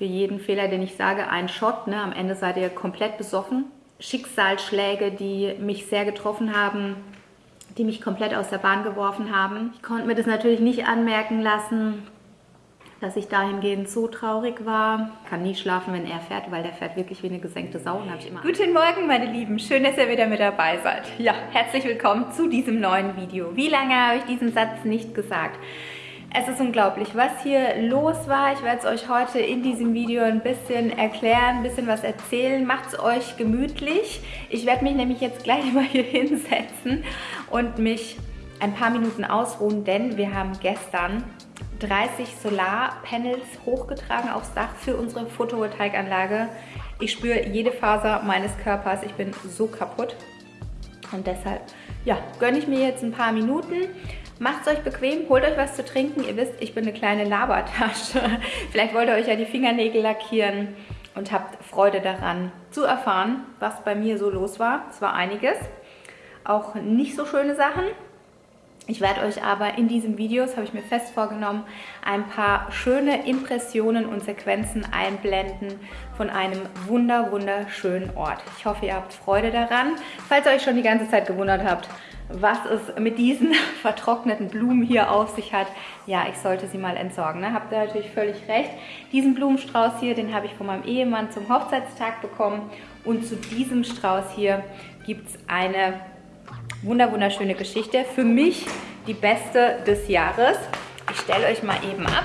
für jeden Fehler, den ich sage, ein Shot. Ne? Am Ende seid ihr komplett besoffen. Schicksalsschläge, die mich sehr getroffen haben, die mich komplett aus der Bahn geworfen haben. Ich konnte mir das natürlich nicht anmerken lassen, dass ich dahingehend so traurig war. Kann nie schlafen, wenn er fährt, weil der fährt wirklich wie eine gesenkte Sau. Und ich immer Guten Morgen, meine Lieben. Schön, dass ihr wieder mit dabei seid. Ja, herzlich willkommen zu diesem neuen Video. Wie lange habe ich diesen Satz nicht gesagt? Es ist unglaublich, was hier los war. Ich werde es euch heute in diesem Video ein bisschen erklären, ein bisschen was erzählen. Macht es euch gemütlich. Ich werde mich nämlich jetzt gleich mal hier hinsetzen und mich ein paar Minuten ausruhen, denn wir haben gestern 30 Solarpanels hochgetragen aufs Dach für unsere Photovoltaikanlage. Ich spüre jede Faser meines Körpers. Ich bin so kaputt. Und deshalb, ja, gönne ich mir jetzt ein paar Minuten. Macht es euch bequem, holt euch was zu trinken. Ihr wisst, ich bin eine kleine Labertasche. Vielleicht wollt ihr euch ja die Fingernägel lackieren und habt Freude daran zu erfahren, was bei mir so los war. Es war einiges. Auch nicht so schöne Sachen. Ich werde euch aber in diesem Video, das habe ich mir fest vorgenommen, ein paar schöne Impressionen und Sequenzen einblenden von einem wunder wunderschönen Ort. Ich hoffe, ihr habt Freude daran. Falls ihr euch schon die ganze Zeit gewundert habt, was es mit diesen vertrockneten Blumen hier auf sich hat, ja, ich sollte sie mal entsorgen. Ne? Habt ihr natürlich völlig recht. Diesen Blumenstrauß hier, den habe ich von meinem Ehemann zum Hochzeitstag bekommen. Und zu diesem Strauß hier gibt es eine wunder wunderschöne Geschichte. Für mich die beste des Jahres. Ich stelle euch mal eben ab,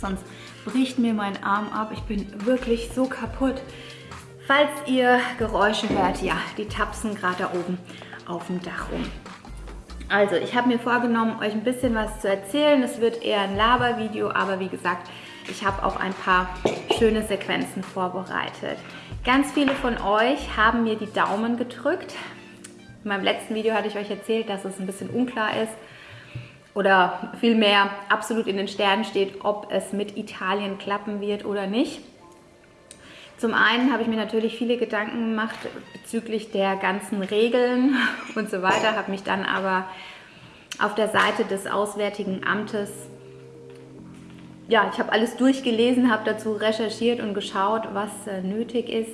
sonst bricht mir mein Arm ab. Ich bin wirklich so kaputt. Falls ihr Geräusche hört, ja, die tapsen gerade da oben auf dem Dach rum. Also, ich habe mir vorgenommen, euch ein bisschen was zu erzählen. Es wird eher ein Labervideo, aber wie gesagt, ich habe auch ein paar schöne Sequenzen vorbereitet. Ganz viele von euch haben mir die Daumen gedrückt, in meinem letzten Video hatte ich euch erzählt, dass es ein bisschen unklar ist oder vielmehr absolut in den Sternen steht, ob es mit Italien klappen wird oder nicht. Zum einen habe ich mir natürlich viele Gedanken gemacht bezüglich der ganzen Regeln und so weiter, habe mich dann aber auf der Seite des Auswärtigen Amtes, ja, ich habe alles durchgelesen, habe dazu recherchiert und geschaut, was äh, nötig ist.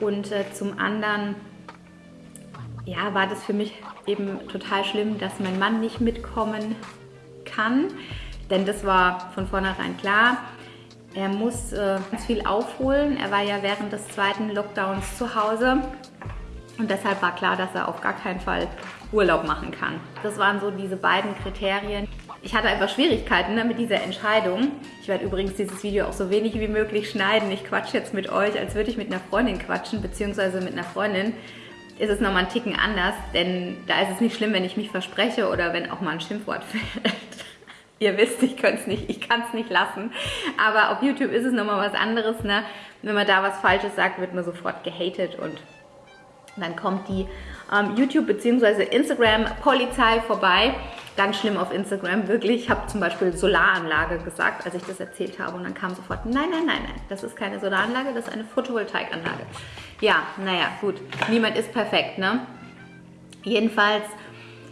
Und äh, zum anderen ja, war das für mich eben total schlimm, dass mein Mann nicht mitkommen kann. Denn das war von vornherein klar. Er muss äh, ganz viel aufholen. Er war ja während des zweiten Lockdowns zu Hause. Und deshalb war klar, dass er auf gar keinen Fall Urlaub machen kann. Das waren so diese beiden Kriterien. Ich hatte einfach Schwierigkeiten ne, mit dieser Entscheidung. Ich werde übrigens dieses Video auch so wenig wie möglich schneiden. Ich quatsche jetzt mit euch, als würde ich mit einer Freundin quatschen, beziehungsweise mit einer Freundin ist es nochmal einen Ticken anders, denn da ist es nicht schlimm, wenn ich mich verspreche oder wenn auch mal ein Schimpfwort fällt. Ihr wisst, ich kann es nicht, ich kann es nicht lassen. Aber auf YouTube ist es nochmal was anderes, ne? Wenn man da was Falsches sagt, wird man sofort gehatet und dann kommt die ähm, YouTube- bzw. Instagram-Polizei vorbei. Ganz schlimm auf Instagram, wirklich. Ich habe zum Beispiel Solaranlage gesagt, als ich das erzählt habe. Und dann kam sofort, nein, nein, nein, nein, das ist keine Solaranlage, das ist eine Photovoltaikanlage. Ja, naja, gut. Niemand ist perfekt, ne? Jedenfalls,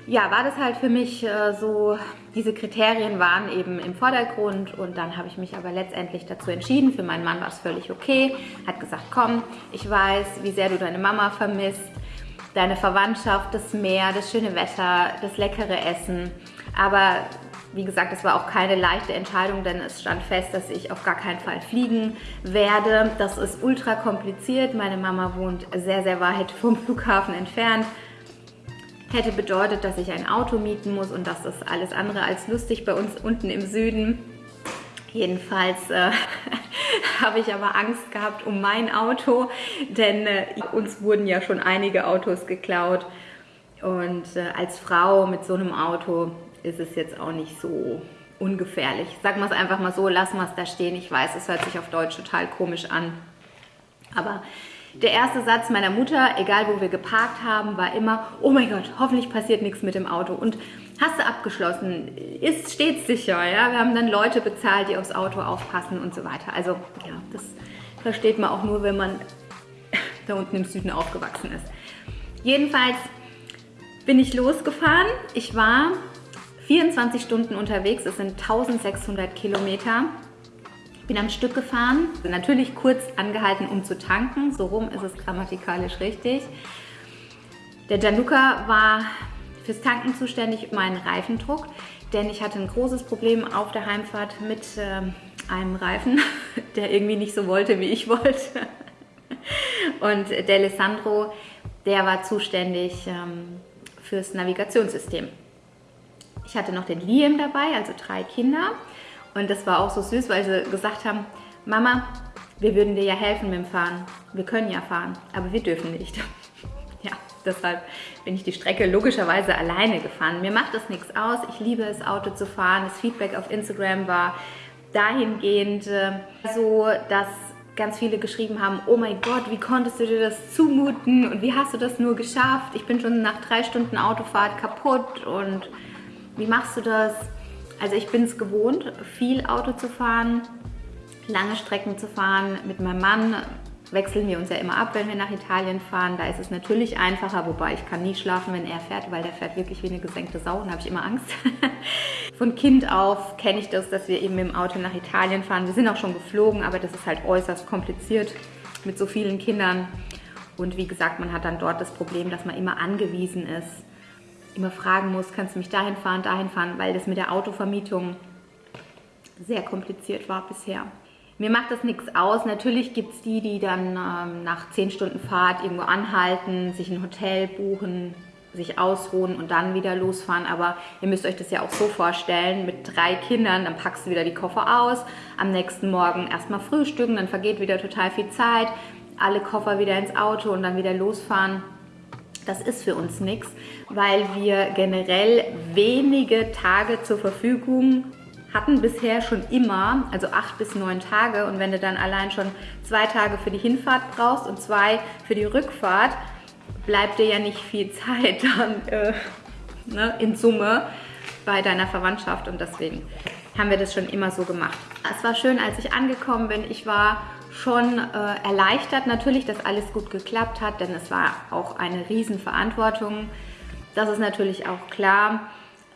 ja, war das halt für mich äh, so, diese Kriterien waren eben im Vordergrund und dann habe ich mich aber letztendlich dazu entschieden. Für meinen Mann war es völlig okay. Hat gesagt, komm, ich weiß, wie sehr du deine Mama vermisst, deine Verwandtschaft, das Meer, das schöne Wetter, das leckere Essen. Aber wie gesagt, es war auch keine leichte Entscheidung, denn es stand fest, dass ich auf gar keinen Fall fliegen werde. Das ist ultra kompliziert. Meine Mama wohnt sehr, sehr weit vom Flughafen entfernt. Hätte bedeutet, dass ich ein Auto mieten muss und das ist alles andere als lustig bei uns unten im Süden. Jedenfalls äh, habe ich aber Angst gehabt um mein Auto, denn äh, uns wurden ja schon einige Autos geklaut. Und äh, als Frau mit so einem Auto ist es jetzt auch nicht so ungefährlich. Sagen wir es einfach mal so, lassen wir es da stehen. Ich weiß, es hört sich auf Deutsch total komisch an. Aber der erste Satz meiner Mutter, egal wo wir geparkt haben, war immer, oh mein Gott, hoffentlich passiert nichts mit dem Auto. Und hast du abgeschlossen, ist stets sicher. Ja? Wir haben dann Leute bezahlt, die aufs Auto aufpassen und so weiter. Also ja, das versteht man auch nur, wenn man da unten im Süden aufgewachsen ist. Jedenfalls bin ich losgefahren. Ich war 24 Stunden unterwegs, es sind 1600 Kilometer Bin am Stück gefahren, natürlich kurz angehalten, um zu tanken. So rum ist es grammatikalisch richtig. Der Gianluca war fürs Tanken zuständig, meinen Reifendruck, denn ich hatte ein großes Problem auf der Heimfahrt mit äh, einem Reifen, der irgendwie nicht so wollte, wie ich wollte. Und der Alessandro, der war zuständig ähm, fürs Navigationssystem. Ich hatte noch den Liam dabei, also drei Kinder. Und das war auch so süß, weil sie gesagt haben, Mama, wir würden dir ja helfen mit dem Fahren. Wir können ja fahren, aber wir dürfen nicht. ja, deshalb bin ich die Strecke logischerweise alleine gefahren. Mir macht das nichts aus. Ich liebe es, Auto zu fahren. Das Feedback auf Instagram war dahingehend äh, so, dass ganz viele geschrieben haben, oh mein Gott, wie konntest du dir das zumuten und wie hast du das nur geschafft? Ich bin schon nach drei Stunden Autofahrt kaputt und wie machst du das? Also ich bin es gewohnt, viel Auto zu fahren, lange Strecken zu fahren. Mit meinem Mann wechseln wir uns ja immer ab, wenn wir nach Italien fahren. Da ist es natürlich einfacher, wobei ich kann nie schlafen, wenn er fährt, weil der fährt wirklich wie eine gesenkte Sau und habe ich immer Angst. Von Kind auf kenne ich das, dass wir eben im Auto nach Italien fahren. Wir sind auch schon geflogen, aber das ist halt äußerst kompliziert mit so vielen Kindern. Und wie gesagt, man hat dann dort das Problem, dass man immer angewiesen ist, immer fragen muss, kannst du mich dahin fahren, dahin fahren, weil das mit der Autovermietung sehr kompliziert war bisher. Mir macht das nichts aus. Natürlich gibt es die, die dann ähm, nach 10 Stunden Fahrt irgendwo anhalten, sich ein Hotel buchen, sich ausruhen und dann wieder losfahren. Aber ihr müsst euch das ja auch so vorstellen, mit drei Kindern, dann packst du wieder die Koffer aus, am nächsten Morgen erstmal frühstücken, dann vergeht wieder total viel Zeit, alle Koffer wieder ins Auto und dann wieder losfahren. Das ist für uns nichts, weil wir generell wenige Tage zur Verfügung hatten bisher schon immer, also acht bis neun Tage. Und wenn du dann allein schon zwei Tage für die Hinfahrt brauchst und zwei für die Rückfahrt, bleibt dir ja nicht viel Zeit dann äh, ne, in Summe bei deiner Verwandtschaft. Und deswegen haben wir das schon immer so gemacht. Es war schön, als ich angekommen bin. Ich war schon äh, erleichtert natürlich, dass alles gut geklappt hat, denn es war auch eine Riesenverantwortung. Das ist natürlich auch klar.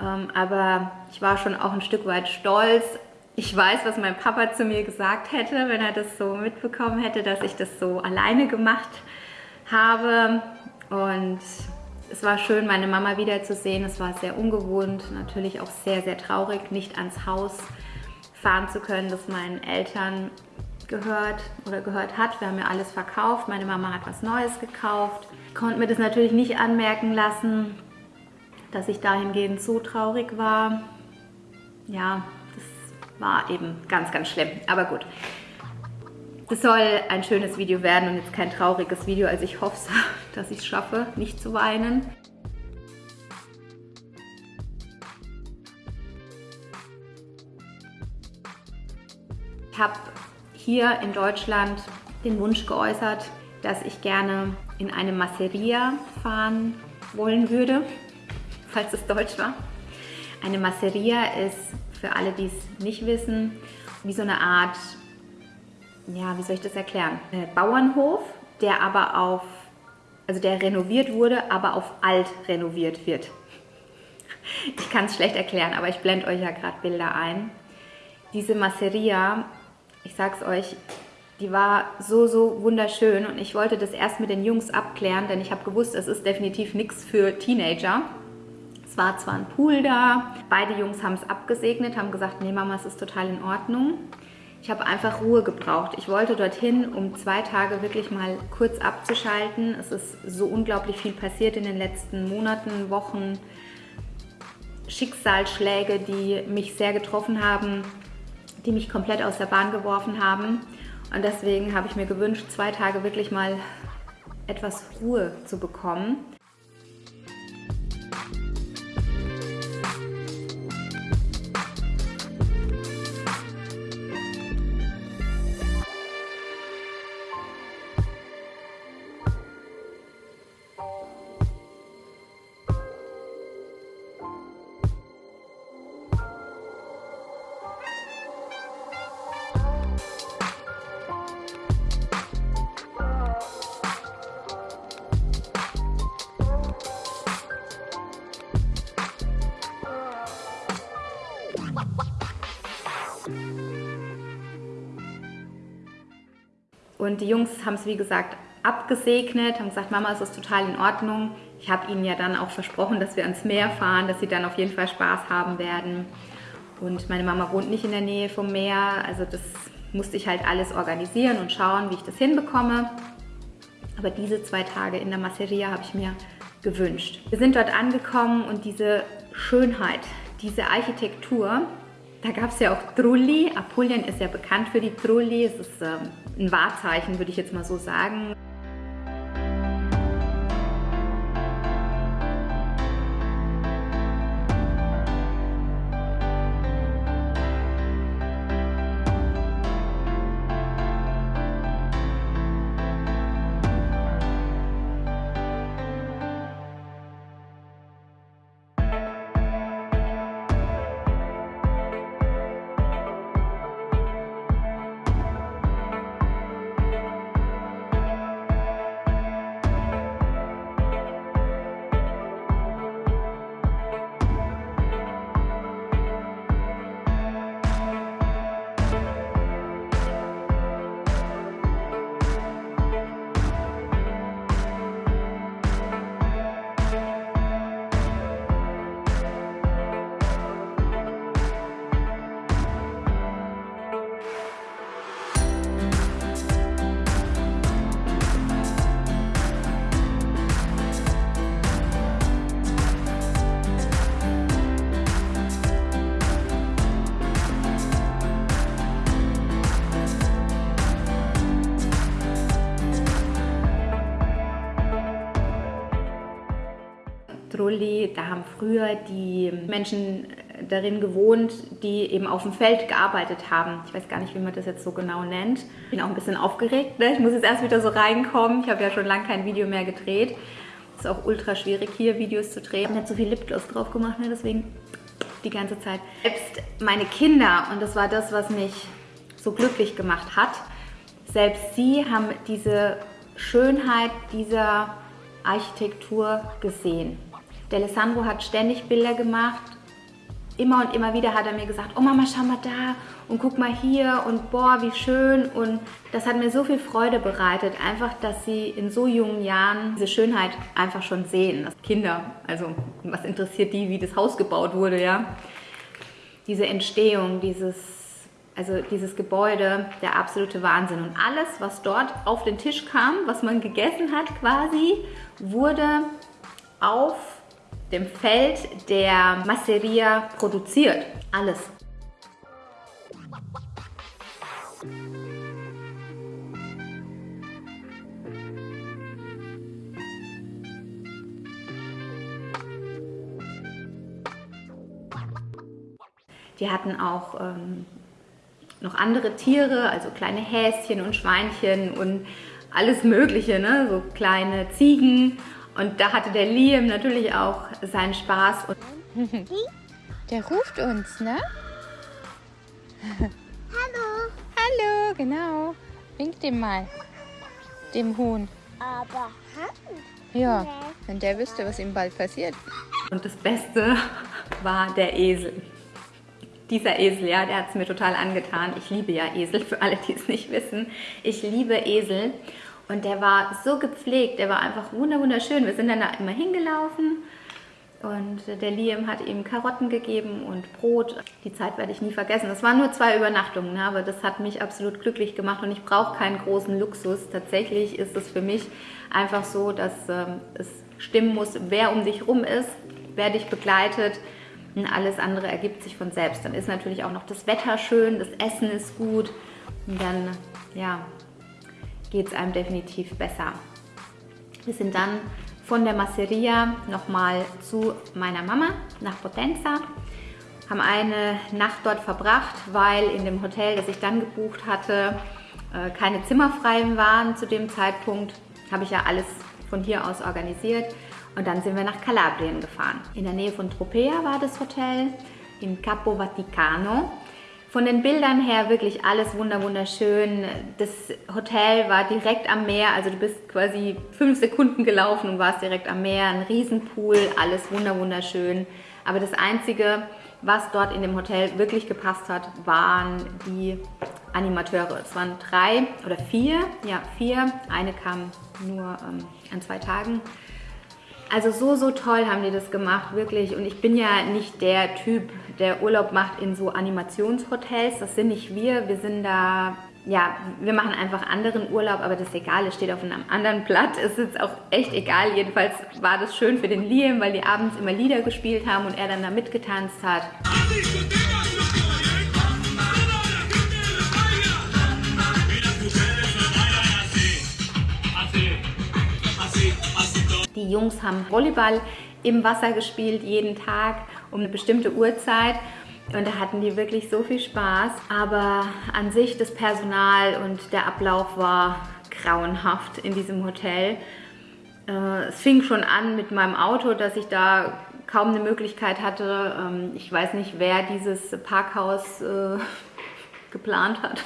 Ähm, aber ich war schon auch ein Stück weit stolz. Ich weiß, was mein Papa zu mir gesagt hätte, wenn er das so mitbekommen hätte, dass ich das so alleine gemacht habe. Und es war schön, meine Mama wiederzusehen. Es war sehr ungewohnt, natürlich auch sehr, sehr traurig, nicht ans Haus fahren zu können, das meinen Eltern gehört oder gehört hat. Wir haben ja alles verkauft. Meine Mama hat was Neues gekauft. Konnte mir das natürlich nicht anmerken lassen dass ich dahingehend so traurig war. Ja, das war eben ganz, ganz schlimm. Aber gut. Das soll ein schönes Video werden und jetzt kein trauriges Video. Also ich hoffe, dass ich es schaffe, nicht zu weinen. Ich habe hier in Deutschland den Wunsch geäußert, dass ich gerne in eine Masseria fahren wollen würde falls es Deutsch war. Eine Masseria ist, für alle, die es nicht wissen, wie so eine Art, ja, wie soll ich das erklären? Bauernhof, der aber auf, also der renoviert wurde, aber auf alt renoviert wird. Ich kann es schlecht erklären, aber ich blende euch ja gerade Bilder ein. Diese Masseria, ich sag's euch, die war so, so wunderschön und ich wollte das erst mit den Jungs abklären, denn ich habe gewusst, es ist definitiv nichts für Teenager. Es war zwar ein Pool da, beide Jungs haben es abgesegnet, haben gesagt, nee Mama, es ist total in Ordnung. Ich habe einfach Ruhe gebraucht. Ich wollte dorthin, um zwei Tage wirklich mal kurz abzuschalten. Es ist so unglaublich viel passiert in den letzten Monaten, Wochen. Schicksalsschläge, die mich sehr getroffen haben, die mich komplett aus der Bahn geworfen haben. Und deswegen habe ich mir gewünscht, zwei Tage wirklich mal etwas Ruhe zu bekommen. Und die Jungs haben es, wie gesagt, abgesegnet, haben gesagt, Mama, es ist total in Ordnung. Ich habe ihnen ja dann auch versprochen, dass wir ans Meer fahren, dass sie dann auf jeden Fall Spaß haben werden. Und meine Mama wohnt nicht in der Nähe vom Meer, also das musste ich halt alles organisieren und schauen, wie ich das hinbekomme. Aber diese zwei Tage in der Masseria habe ich mir gewünscht. Wir sind dort angekommen und diese Schönheit, diese Architektur, da gab es ja auch Trulli. Apulien ist ja bekannt für die Trulli. Es ist ähm, ein Wahrzeichen, würde ich jetzt mal so sagen. Da haben früher die Menschen darin gewohnt, die eben auf dem Feld gearbeitet haben. Ich weiß gar nicht, wie man das jetzt so genau nennt. Ich bin auch ein bisschen aufgeregt. Ne? Ich muss jetzt erst wieder so reinkommen. Ich habe ja schon lange kein Video mehr gedreht. Es ist auch ultra schwierig, hier Videos zu drehen. Ich habe nicht so viel Lipgloss drauf gemacht, ne? deswegen die ganze Zeit. Selbst meine Kinder, und das war das, was mich so glücklich gemacht hat, selbst sie haben diese Schönheit dieser Architektur gesehen. Der Alessandro hat ständig Bilder gemacht. Immer und immer wieder hat er mir gesagt, oh Mama, schau mal da und guck mal hier und boah, wie schön. Und das hat mir so viel Freude bereitet, einfach, dass sie in so jungen Jahren diese Schönheit einfach schon sehen. Das Kinder, also was interessiert die, wie das Haus gebaut wurde, ja. Diese Entstehung, dieses, also dieses Gebäude, der absolute Wahnsinn. Und alles, was dort auf den Tisch kam, was man gegessen hat quasi, wurde auf dem Feld der Masseria produziert. Alles. Die hatten auch ähm, noch andere Tiere, also kleine Häschen und Schweinchen und alles Mögliche, ne? so kleine Ziegen und da hatte der Liam natürlich auch seinen Spaß. der ruft uns, ne? Hallo. Hallo, genau. Wink dem mal. Dem Huhn. Aber Hand? Ja, wenn der wüsste, was ihm bald passiert. Und das Beste war der Esel. Dieser Esel, ja, der hat es mir total angetan. Ich liebe ja Esel, für alle, die es nicht wissen. Ich liebe Esel. Und der war so gepflegt, der war einfach wunderschön. Wir sind dann da immer hingelaufen und der Liam hat ihm Karotten gegeben und Brot. Die Zeit werde ich nie vergessen. Das waren nur zwei Übernachtungen, ne? aber das hat mich absolut glücklich gemacht und ich brauche keinen großen Luxus. Tatsächlich ist es für mich einfach so, dass ähm, es stimmen muss, wer um dich rum ist, wer dich begleitet. Und alles andere ergibt sich von selbst. Dann ist natürlich auch noch das Wetter schön, das Essen ist gut. Und dann, ja, geht es einem definitiv besser. Wir sind dann von der Masseria nochmal zu meiner Mama nach Potenza, haben eine Nacht dort verbracht, weil in dem Hotel, das ich dann gebucht hatte, äh, keine Zimmer frei waren zu dem Zeitpunkt. Habe ich ja alles von hier aus organisiert und dann sind wir nach Kalabrien gefahren. In der Nähe von Tropea war das Hotel, in Capo Vaticano. Von den Bildern her wirklich alles wunderschön. Das Hotel war direkt am Meer, also du bist quasi fünf Sekunden gelaufen und warst direkt am Meer. Ein Riesenpool, alles wunderschön. Aber das Einzige, was dort in dem Hotel wirklich gepasst hat, waren die Animateure. Es waren drei oder vier, ja vier. Eine kam nur ähm, an zwei Tagen. Also so, so toll haben die das gemacht, wirklich. Und ich bin ja nicht der Typ, der Urlaub macht in so Animationshotels. Das sind nicht wir. Wir sind da ja, wir machen einfach anderen Urlaub, aber das ist egal, es steht auf einem anderen Blatt. Es ist auch echt egal. Jedenfalls war das schön für den Liam, weil die abends immer Lieder gespielt haben und er dann da mitgetanzt hat. Die Jungs haben Volleyball im Wasser gespielt, jeden Tag um eine bestimmte Uhrzeit. Und da hatten die wirklich so viel Spaß. Aber an sich das Personal und der Ablauf war grauenhaft in diesem Hotel. Äh, es fing schon an mit meinem Auto, dass ich da kaum eine Möglichkeit hatte. Ähm, ich weiß nicht, wer dieses Parkhaus äh, geplant hat.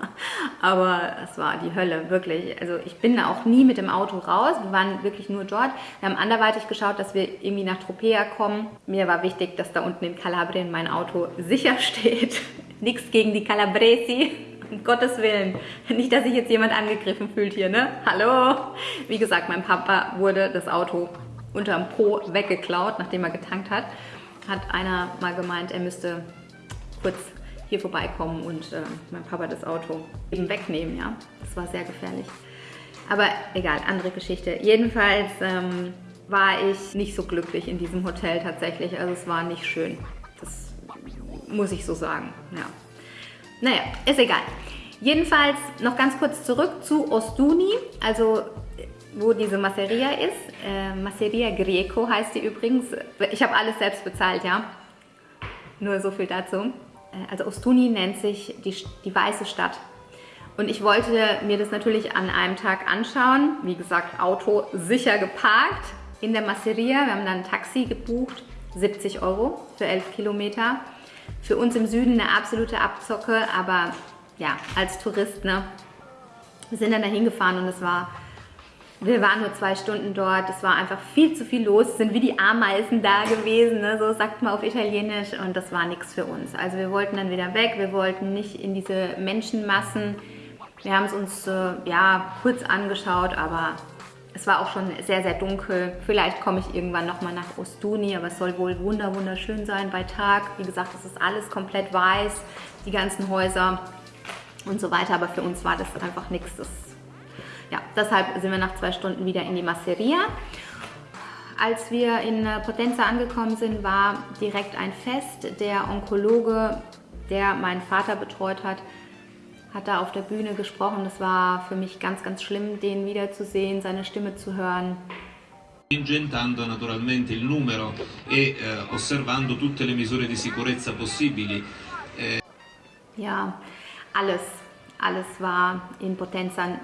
Aber es war die Hölle, wirklich. Also ich bin auch nie mit dem Auto raus. Wir waren wirklich nur dort. Wir haben anderweitig geschaut, dass wir irgendwie nach Tropea kommen. Mir war wichtig, dass da unten in Kalabrien mein Auto sicher steht. Nichts gegen die Calabresi. Um Gottes Willen. Nicht, dass sich jetzt jemand angegriffen fühlt hier, ne? Hallo? Wie gesagt, mein Papa wurde das Auto unterm Po weggeklaut, nachdem er getankt hat. Hat einer mal gemeint, er müsste kurz hier vorbeikommen und äh, mein Papa das Auto eben wegnehmen, ja. Das war sehr gefährlich. Aber egal, andere Geschichte. Jedenfalls ähm, war ich nicht so glücklich in diesem Hotel tatsächlich. Also es war nicht schön. Das muss ich so sagen, ja. Naja, ist egal. Jedenfalls noch ganz kurz zurück zu Ostuni, also wo diese Masseria ist. Äh, Masseria Greco heißt die übrigens. Ich habe alles selbst bezahlt, ja. Nur so viel dazu. Äh, also Ostuni nennt sich die, die Weiße Stadt. Und ich wollte mir das natürlich an einem Tag anschauen. Wie gesagt, Auto sicher geparkt in der Masseria. Wir haben dann ein Taxi gebucht, 70 Euro für 11 Kilometer. Für uns im Süden eine absolute Abzocke, aber ja, als Tourist, ne? Wir sind dann da hingefahren und es war wir waren nur zwei Stunden dort, es war einfach viel zu viel los, es sind wie die Ameisen da gewesen, ne? so sagt man auf Italienisch und das war nichts für uns. Also wir wollten dann wieder weg, wir wollten nicht in diese Menschenmassen. Wir haben es uns äh, ja kurz angeschaut, aber es war auch schon sehr, sehr dunkel. Vielleicht komme ich irgendwann nochmal nach Ostuni, aber es soll wohl wunder wunderschön sein bei Tag. Wie gesagt, es ist alles komplett weiß, die ganzen Häuser und so weiter, aber für uns war das einfach nichts ja, deshalb sind wir nach zwei Stunden wieder in die Masseria. Als wir in Potenza angekommen sind, war direkt ein Fest. Der Onkologe, der meinen Vater betreut hat, hat da auf der Bühne gesprochen. Das war für mich ganz, ganz schlimm, den wiederzusehen, seine Stimme zu hören. Ingentando naturalmente il numero e eh, osservando tutte le misure di sicurezza possibili. Eh. Ja, alles, alles war in Potenza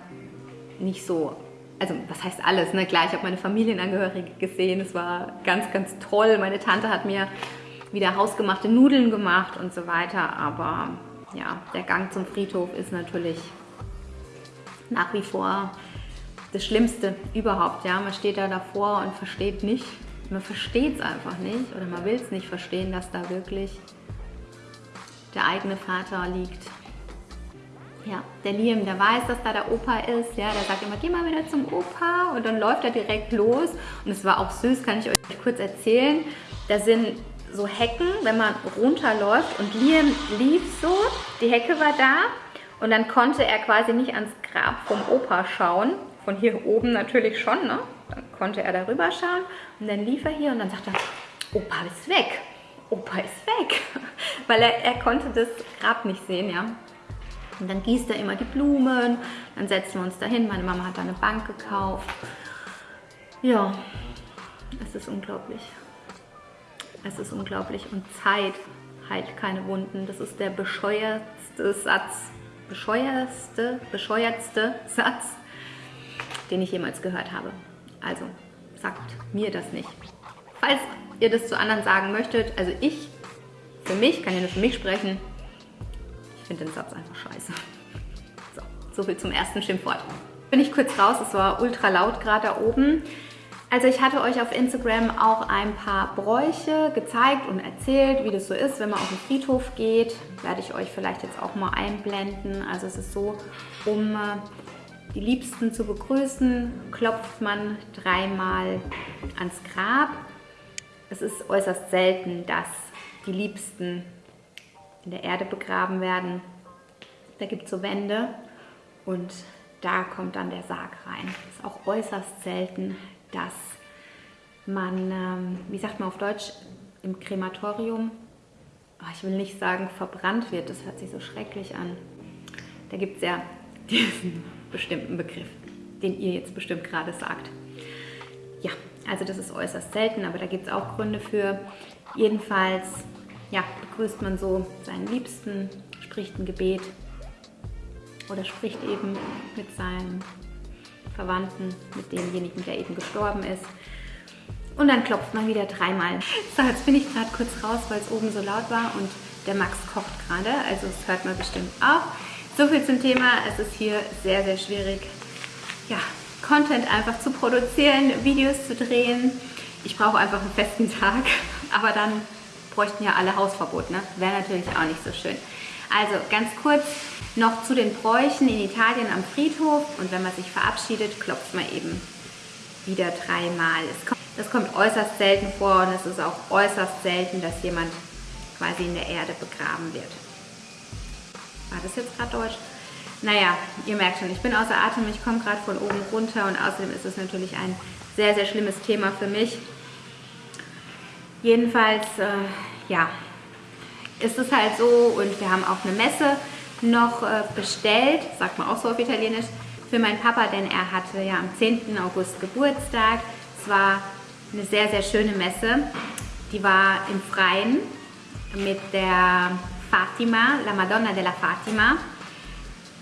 nicht so, also was heißt alles, ne? Klar, ich habe meine Familienangehörige gesehen, es war ganz, ganz toll. Meine Tante hat mir wieder hausgemachte Nudeln gemacht und so weiter, aber ja, der Gang zum Friedhof ist natürlich nach wie vor das Schlimmste überhaupt, ja. Man steht da davor und versteht nicht, man versteht es einfach nicht oder man will es nicht verstehen, dass da wirklich der eigene Vater liegt ja, der Liam, der weiß, dass da der Opa ist. Ja, der sagt immer, geh mal wieder zum Opa. Und dann läuft er direkt los. Und es war auch süß, kann ich euch kurz erzählen. Da sind so Hecken, wenn man runterläuft. Und Liam lief so, die Hecke war da. Und dann konnte er quasi nicht ans Grab vom Opa schauen. Von hier oben natürlich schon, ne? Dann konnte er darüber schauen. Und dann lief er hier und dann sagt er, Opa ist weg. Opa ist weg. Weil er, er konnte das Grab nicht sehen, ja. Und dann gießt er immer die Blumen, dann setzen wir uns dahin. Meine Mama hat da eine Bank gekauft. Ja, es ist unglaublich. Es ist unglaublich. Und Zeit heilt keine Wunden. Das ist der bescheuertste Satz, bescheuertste, bescheuertste Satz, den ich jemals gehört habe. Also sagt mir das nicht. Falls ihr das zu anderen sagen möchtet, also ich, für mich, kann ja nur für mich sprechen, ich finde den Satz einfach scheiße. So, so viel zum ersten Schimpfwort. Bin ich kurz raus, es war ultra laut gerade da oben. Also ich hatte euch auf Instagram auch ein paar Bräuche gezeigt und erzählt, wie das so ist, wenn man auf den Friedhof geht. Werde ich euch vielleicht jetzt auch mal einblenden. Also es ist so, um äh, die Liebsten zu begrüßen, klopft man dreimal ans Grab. Es ist äußerst selten, dass die Liebsten in der Erde begraben werden. Da gibt es so Wände und da kommt dann der Sarg rein. Das ist auch äußerst selten, dass man, ähm, wie sagt man auf Deutsch, im Krematorium, oh, ich will nicht sagen verbrannt wird, das hört sich so schrecklich an. Da gibt es ja diesen bestimmten Begriff, den ihr jetzt bestimmt gerade sagt. Ja, also das ist äußerst selten, aber da gibt es auch Gründe für. Jedenfalls ja, begrüßt man so seinen Liebsten, spricht ein Gebet oder spricht eben mit seinen Verwandten, mit demjenigen, der eben gestorben ist. Und dann klopft man wieder dreimal. So, jetzt bin ich gerade kurz raus, weil es oben so laut war und der Max kocht gerade, also es hört man bestimmt auch. So viel zum Thema, es ist hier sehr, sehr schwierig, ja, Content einfach zu produzieren, Videos zu drehen. Ich brauche einfach einen festen Tag, aber dann bräuchten ja alle Hausverbot, ne? Wäre natürlich auch nicht so schön. Also ganz kurz noch zu den Bräuchen in Italien am Friedhof und wenn man sich verabschiedet, klopft man eben wieder dreimal. Das kommt äußerst selten vor und es ist auch äußerst selten, dass jemand quasi in der Erde begraben wird. War das jetzt gerade Deutsch? Naja, ihr merkt schon, ich bin außer Atem, ich komme gerade von oben runter und außerdem ist es natürlich ein sehr, sehr schlimmes Thema für mich. Jedenfalls, äh, ja, ist es halt so und wir haben auch eine Messe noch äh, bestellt, sagt man auch so auf Italienisch, für meinen Papa, denn er hatte ja am 10. August Geburtstag. Es war eine sehr, sehr schöne Messe. Die war im Freien mit der Fatima, La Madonna della Fatima.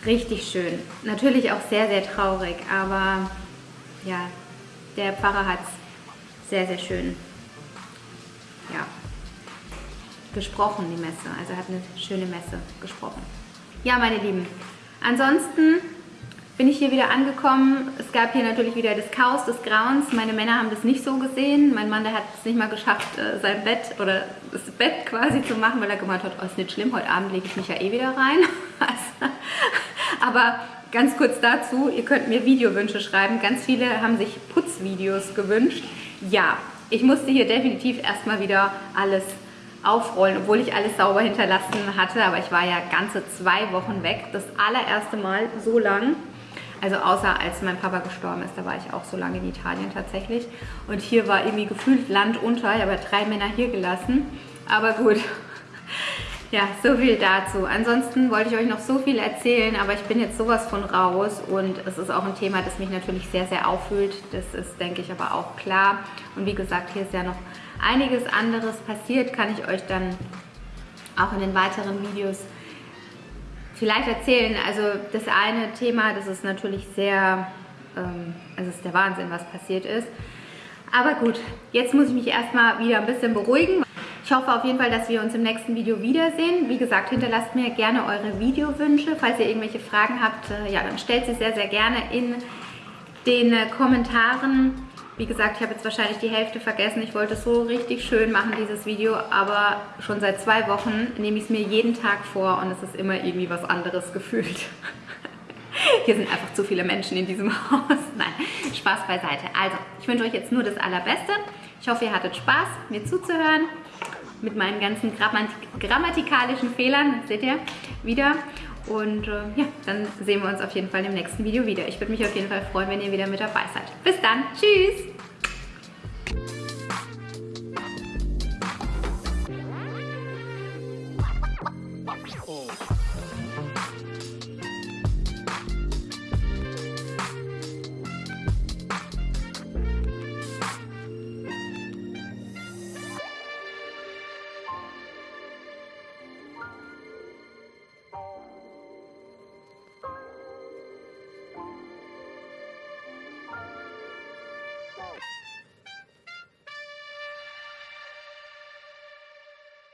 Richtig schön. Natürlich auch sehr, sehr traurig, aber ja, der Pfarrer hat es sehr, sehr schön ja, gesprochen, die Messe. Also hat eine schöne Messe gesprochen. Ja, meine Lieben, ansonsten bin ich hier wieder angekommen. Es gab hier natürlich wieder das Chaos des Grauens. Meine Männer haben das nicht so gesehen. Mein Mann, der hat es nicht mal geschafft, äh, sein Bett oder das Bett quasi zu machen, weil er gemeint hat, oh, ist nicht schlimm, heute Abend lege ich mich ja eh wieder rein. Also, aber ganz kurz dazu, ihr könnt mir Videowünsche schreiben. Ganz viele haben sich Putzvideos gewünscht. Ja, ich musste hier definitiv erstmal wieder alles aufrollen, obwohl ich alles sauber hinterlassen hatte. Aber ich war ja ganze zwei Wochen weg. Das allererste Mal so lang. Also außer als mein Papa gestorben ist, da war ich auch so lange in Italien tatsächlich. Und hier war irgendwie gefühlt Land unter. Ich habe drei Männer hier gelassen. Aber gut, ja, so viel dazu. Ansonsten wollte ich euch noch so viel erzählen, aber ich bin jetzt sowas von raus und es ist auch ein Thema, das mich natürlich sehr, sehr auffühlt. Das ist, denke ich, aber auch klar. Und wie gesagt, hier ist ja noch einiges anderes passiert, kann ich euch dann auch in den weiteren Videos vielleicht erzählen. Also das eine Thema, das ist natürlich sehr, ähm, also es ist der Wahnsinn, was passiert ist. Aber gut, jetzt muss ich mich erstmal wieder ein bisschen beruhigen. Ich hoffe auf jeden Fall, dass wir uns im nächsten Video wiedersehen. Wie gesagt, hinterlasst mir gerne eure Videowünsche. Falls ihr irgendwelche Fragen habt, äh, ja, dann stellt sie sehr, sehr gerne in den äh, Kommentaren. Wie gesagt, ich habe jetzt wahrscheinlich die Hälfte vergessen. Ich wollte es so richtig schön machen, dieses Video, aber schon seit zwei Wochen nehme ich es mir jeden Tag vor und es ist immer irgendwie was anderes gefühlt. Hier sind einfach zu viele Menschen in diesem Haus. Nein, Spaß beiseite. Also, ich wünsche euch jetzt nur das Allerbeste. Ich hoffe, ihr hattet Spaß, mir zuzuhören mit meinen ganzen grammatikalischen Fehlern, seht ihr, wieder. Und äh, ja, dann sehen wir uns auf jeden Fall im nächsten Video wieder. Ich würde mich auf jeden Fall freuen, wenn ihr wieder mit dabei seid. Bis dann, tschüss!